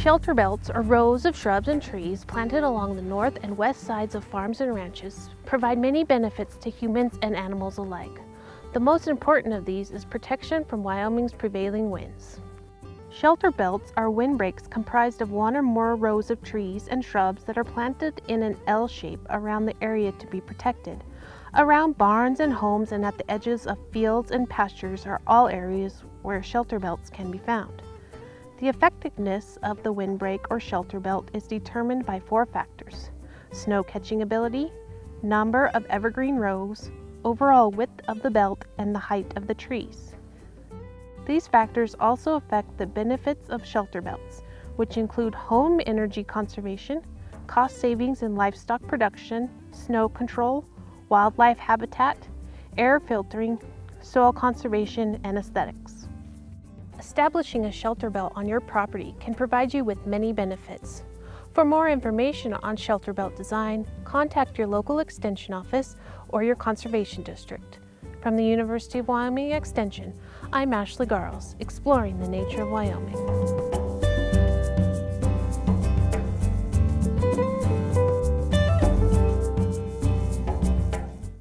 Shelter belts are rows of shrubs and trees planted along the north and west sides of farms and ranches provide many benefits to humans and animals alike. The most important of these is protection from Wyoming's prevailing winds. Shelter belts are windbreaks comprised of one or more rows of trees and shrubs that are planted in an L shape around the area to be protected. Around barns and homes and at the edges of fields and pastures are all areas where shelter belts can be found. The effectiveness of the windbreak or shelter belt is determined by four factors. Snow catching ability, number of evergreen rows, overall width of the belt, and the height of the trees. These factors also affect the benefits of shelter belts, which include home energy conservation, cost savings in livestock production, snow control, wildlife habitat, air filtering, soil conservation, and aesthetics. Establishing a shelter belt on your property can provide you with many benefits. For more information on shelter belt design, contact your local extension office or your conservation district. From the University of Wyoming Extension, I'm Ashley Garles, exploring the nature of Wyoming.